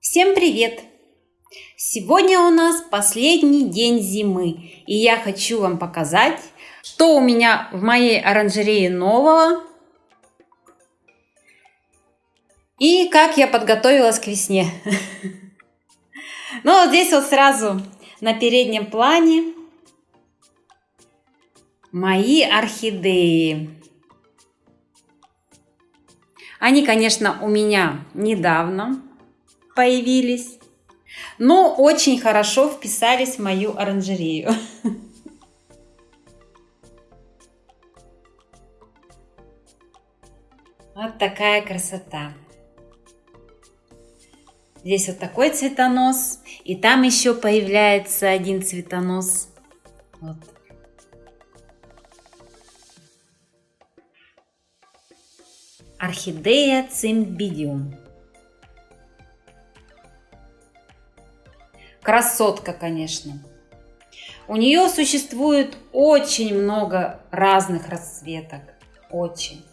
Всем привет! Сегодня у нас последний день зимы, и я хочу вам показать, что у меня в моей оранжерее нового и как я подготовилась к весне. Ну, здесь вот сразу на переднем плане мои орхидеи. Они, конечно, у меня недавно появились, но очень хорошо вписались в мою оранжерею. Вот такая красота. Здесь вот такой цветонос, и там еще появляется один цветонос. Вот. Орхидея цимбидиум. Красотка, конечно. У нее существует очень много разных расцветок. Очень.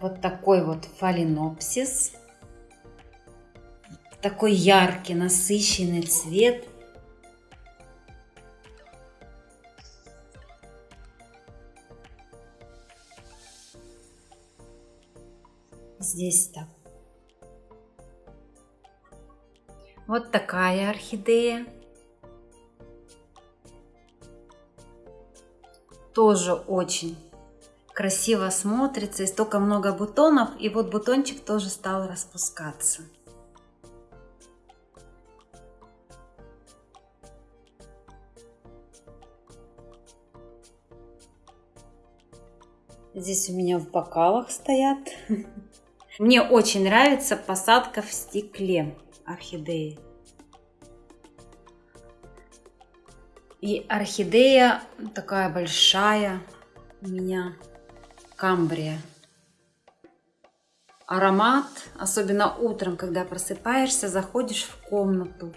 Вот такой вот фаленопсис. Такой яркий, насыщенный цвет. Здесь так. Вот такая орхидея. Тоже очень красиво смотрится. И столько много бутонов. И вот бутончик тоже стал распускаться. Здесь у меня в бокалах стоят. Мне очень нравится посадка в стекле орхидеи. И орхидея такая большая у меня, камбрия. Аромат, особенно утром, когда просыпаешься, заходишь в комнату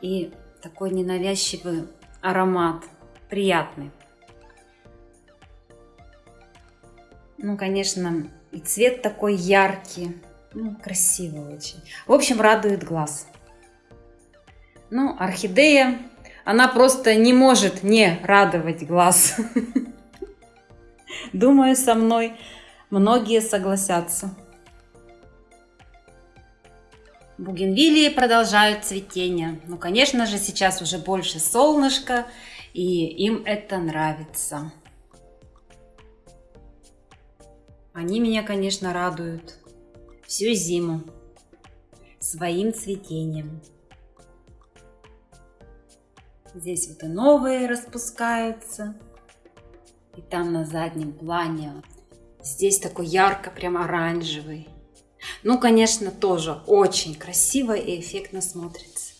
и такой ненавязчивый аромат, приятный. Ну, конечно, и цвет такой яркий. Ну, красиво очень. В общем, радует глаз. Ну, орхидея, она просто не может не радовать глаз. Думаю, со мной многие согласятся. Бугенвилии продолжают цветение. Ну, конечно же, сейчас уже больше солнышка, и им это нравится. Они меня, конечно, радуют всю зиму своим цветением. Здесь вот и новые распускаются. И там на заднем плане здесь такой ярко, прям оранжевый. Ну, конечно, тоже очень красиво и эффектно смотрится.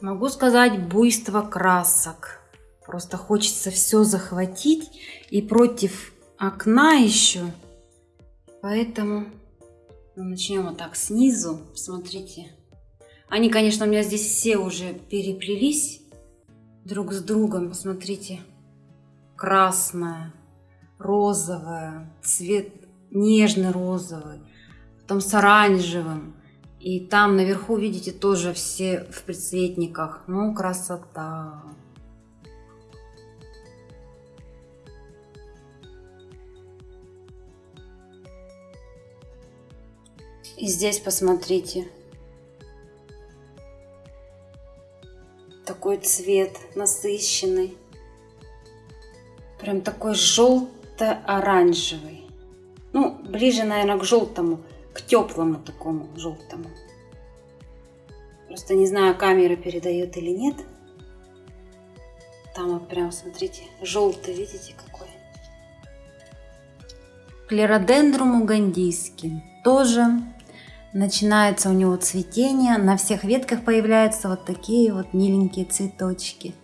Могу сказать буйство красок. Просто хочется все захватить и против окна еще. Поэтому ну, начнем вот так снизу. Смотрите. Они, конечно, у меня здесь все уже переплелись друг с другом. Посмотрите. Красная, розовая, цвет нежный розовый. Потом с оранжевым. И там наверху, видите, тоже все в предцветниках. Ну, красота. И здесь посмотрите. Такой цвет насыщенный. Прям такой желто-оранжевый. Ну, ближе, наверное, к желтому, к теплому такому желтому. Просто не знаю, камера передает или нет. Там вот прям, смотрите, желтый, видите, какой. Клеродендрум угандийский. Тоже начинается у него цветение, на всех ветках появляются вот такие вот миленькие цветочки.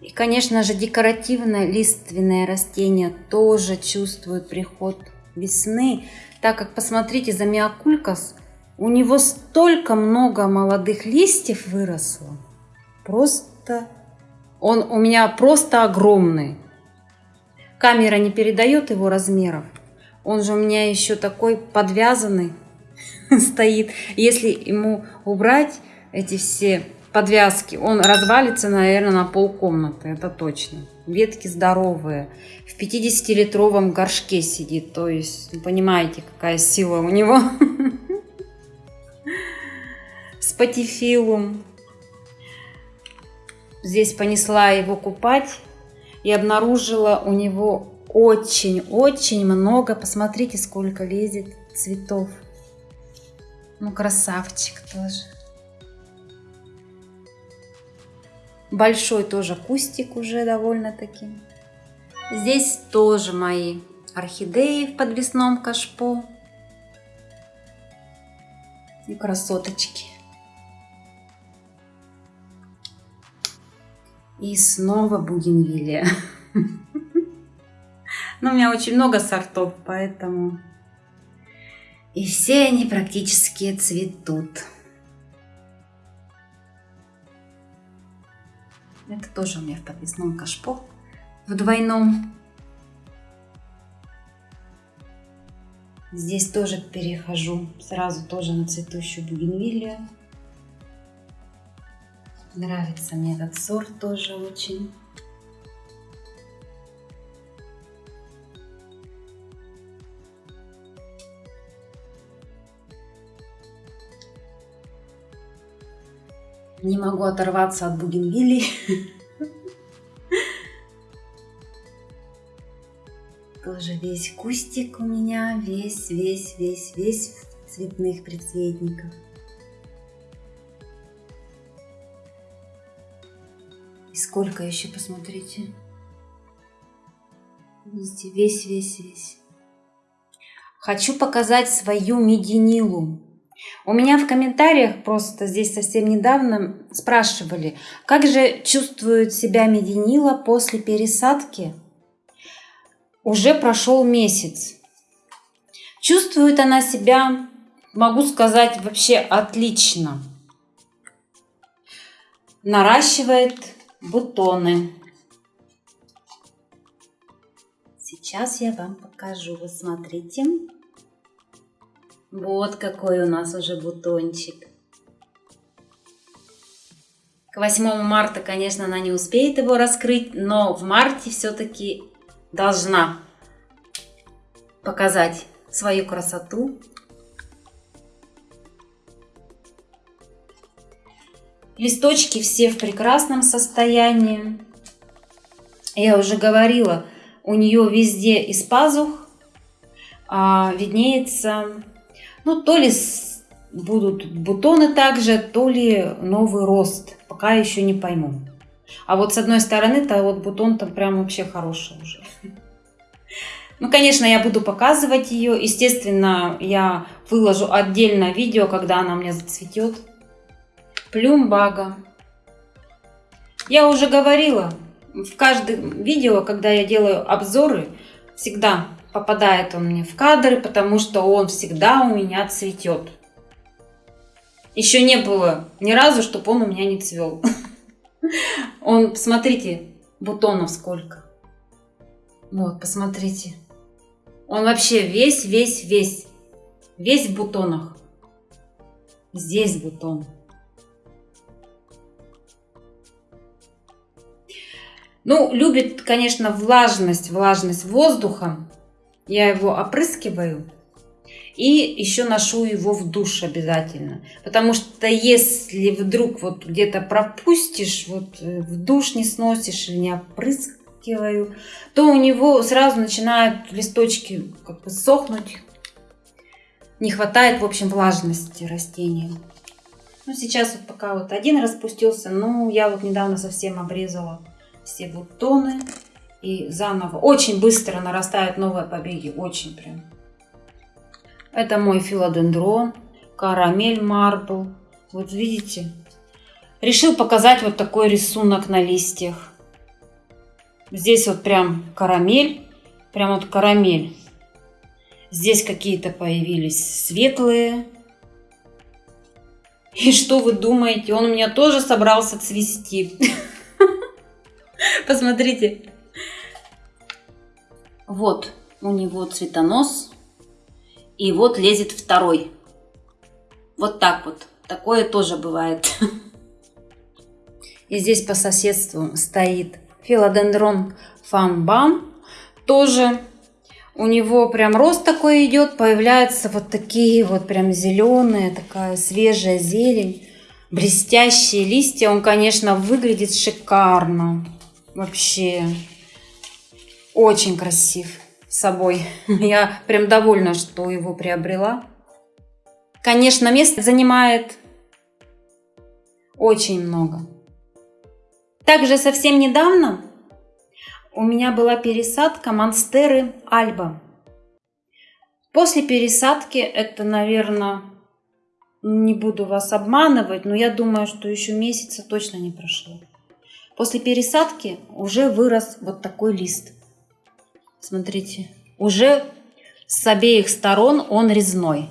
И, конечно же, декоративное лиственное растение тоже чувствует приход весны, так как, посмотрите, за миокулькас у него столько много молодых листьев выросло. Просто... Он у меня просто огромный. Камера не передает его размеров. Он же у меня еще такой подвязанный стоит. Если ему убрать эти все подвязки, он развалится, наверное, на полкомнаты, это точно. Ветки здоровые. В 50-литровом горшке сидит, то есть, понимаете, какая сила у него. Спатифилум. Здесь понесла его купать и обнаружила у него очень-очень много. Посмотрите, сколько лезет цветов. Ну, красавчик тоже. Большой тоже кустик уже довольно-таки. Здесь тоже мои орхидеи в подвесном кашпо. И красоточки. И снова бугенвилия. Но у меня очень много сортов, поэтому... И все они практически цветут. Это тоже у меня в подвесном кашпо, в двойном. Здесь тоже перехожу сразу тоже на цветущую бугенвилию. Нравится мне этот сорт тоже очень. Не могу оторваться от бугенвилли. Тоже весь кустик у меня, весь, весь, весь, весь в цветных предцветниках. Сколько еще, посмотрите. Видите, весь, весь, весь. Хочу показать свою мединилу. У меня в комментариях просто здесь совсем недавно спрашивали, как же чувствует себя мединила после пересадки. Уже прошел месяц. Чувствует она себя, могу сказать, вообще отлично. Наращивает бутоны. Сейчас я вам покажу. Вы смотрите. Вот какой у нас уже бутончик. К 8 марта, конечно, она не успеет его раскрыть, но в марте все-таки должна показать свою красоту. Листочки все в прекрасном состоянии. Я уже говорила, у нее везде из пазух а, виднеется ну, то ли будут бутоны также, то ли новый рост. Пока еще не пойму. А вот с одной стороны-то вот бутон там прям вообще хороший уже. Ну, конечно, я буду показывать ее. Естественно, я выложу отдельно видео, когда она мне зацветет. Плюмбага. Я уже говорила, в каждом видео, когда я делаю обзоры, всегда попадает он мне в кадры, потому что он всегда у меня цветет. Еще не было ни разу, чтобы он у меня не цвел. Он, смотрите, бутонов сколько. Вот, посмотрите. Он вообще весь, весь, весь. Весь в бутонах. Здесь бутон. Ну, любит, конечно, влажность, влажность воздуха. Я его опрыскиваю и еще ношу его в душ обязательно. Потому что если вдруг вот где-то пропустишь, вот э, в душ не сносишь или не опрыскиваю, то у него сразу начинают листочки как бы сохнуть. Не хватает, в общем, влажности растения. Ну, сейчас вот пока вот один распустился, но я вот недавно совсем обрезала все бутоны и заново. Очень быстро нарастают новые побеги, очень прям. Это мой филодендрон, карамель марбл. Вот видите? Решил показать вот такой рисунок на листьях. Здесь вот прям карамель, прям вот карамель. Здесь какие-то появились светлые. И что вы думаете? Он у меня тоже собрался цвести. Посмотрите. Вот у него цветонос. И вот лезет второй. Вот так вот. Такое тоже бывает. И здесь по соседству стоит филодендрон фанбам. Тоже у него прям рост такой идет, появляются вот такие вот прям зеленые, такая свежая зелень, блестящие листья. Он, конечно, выглядит шикарно. Вообще очень красив собой. Я прям довольна, что его приобрела. Конечно, место занимает очень много. Также совсем недавно у меня была пересадка Монстеры Альба. После пересадки, это, наверное, не буду вас обманывать, но я думаю, что еще месяца точно не прошло. После пересадки уже вырос вот такой лист. Смотрите, уже с обеих сторон он резной.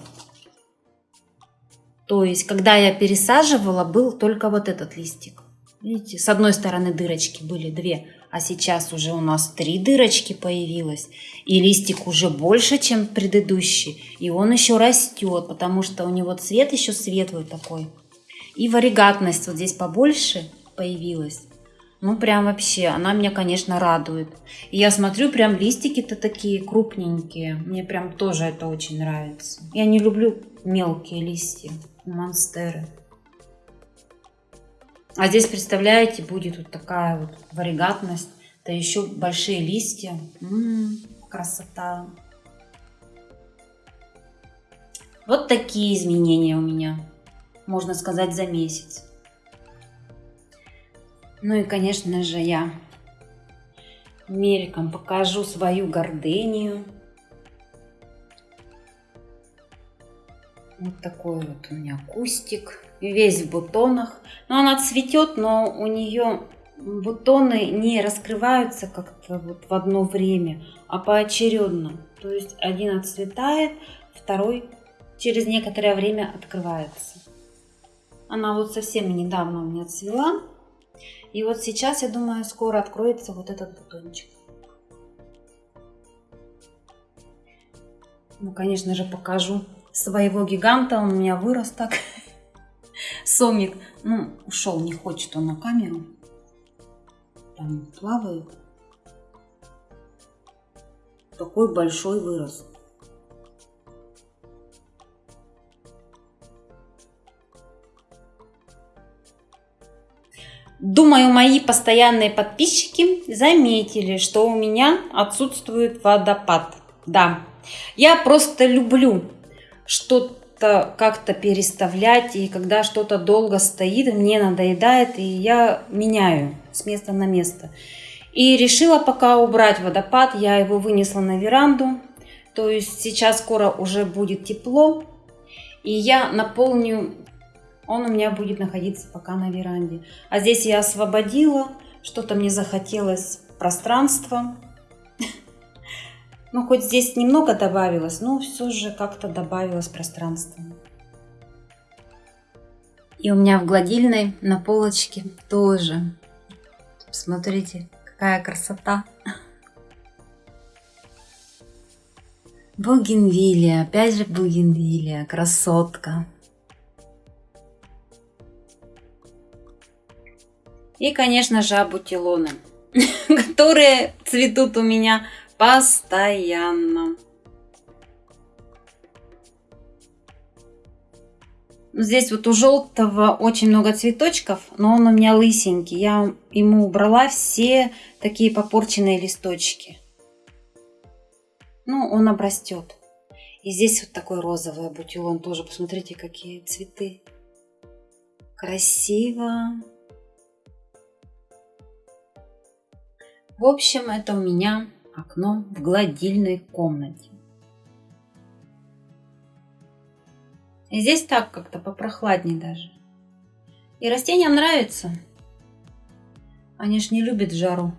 То есть, когда я пересаживала, был только вот этот листик. Видите, с одной стороны дырочки были две, а сейчас уже у нас три дырочки появилось, и листик уже больше, чем предыдущий, и он еще растет, потому что у него цвет еще светлый такой. И варигатность вот здесь побольше появилась. Ну, прям вообще, она меня, конечно, радует. И я смотрю, прям листики-то такие крупненькие. Мне прям тоже это очень нравится. Я не люблю мелкие листья, монстеры. А здесь, представляете, будет вот такая вот варигатность. Да еще большие листья. М-м, красота. Вот такие изменения у меня, можно сказать, за месяц. Ну и, конечно же, я мельком покажу свою гордынию. Вот такой вот у меня кустик весь в бутонах. Но она цветет, но у нее бутоны не раскрываются как-то вот в одно время, а поочередно. То есть один отцветает, второй через некоторое время открывается. Она вот совсем недавно у меня цвела. И вот сейчас, я думаю, скоро откроется вот этот бутончик. Ну, конечно же, покажу своего гиганта. Он у меня вырос так. Сомик, ну, ушел, не хочет он на камеру. Там плавает. Такой большой вырос. Думаю, мои постоянные подписчики заметили, что у меня отсутствует водопад. Да, я просто люблю что что-то как-то переставлять, и когда что-то долго стоит, мне надоедает, и я меняю с места на место. И решила пока убрать водопад, я его вынесла на веранду, то есть сейчас скоро уже будет тепло, и я наполню, он у меня будет находиться пока на веранде. А здесь я освободила, что-то мне захотелось пространства, ну, хоть здесь немного добавилось, но все же как-то добавилось пространства. И у меня в гладильной на полочке тоже. Смотрите, какая красота. Бугенвилия, опять же бугенвилия, красотка. И, конечно же, абутилоны, которые цветут у меня постоянно. Здесь вот у желтого очень много цветочков, но он у меня лысенький. Я ему убрала все такие попорченные листочки. Ну, он обрастет. И здесь вот такой розовый бутилон тоже. Посмотрите, какие цветы. Красиво. В общем, это у меня окно в гладильной комнате. И здесь так как-то попрохладнее даже. И растениям нравится. Они ж не любят жару.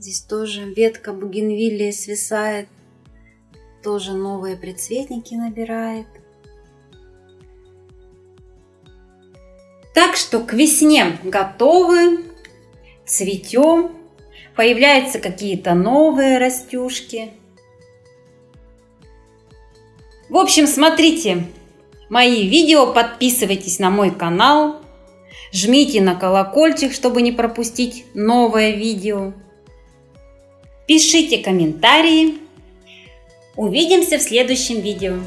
Здесь тоже ветка бугенвиллии свисает. Тоже новые предцветники набирает. Так что к весне готовы, цветем, появляются какие-то новые растюшки. В общем, смотрите мои видео, подписывайтесь на мой канал, жмите на колокольчик, чтобы не пропустить новое видео. Пишите комментарии. Увидимся в следующем видео.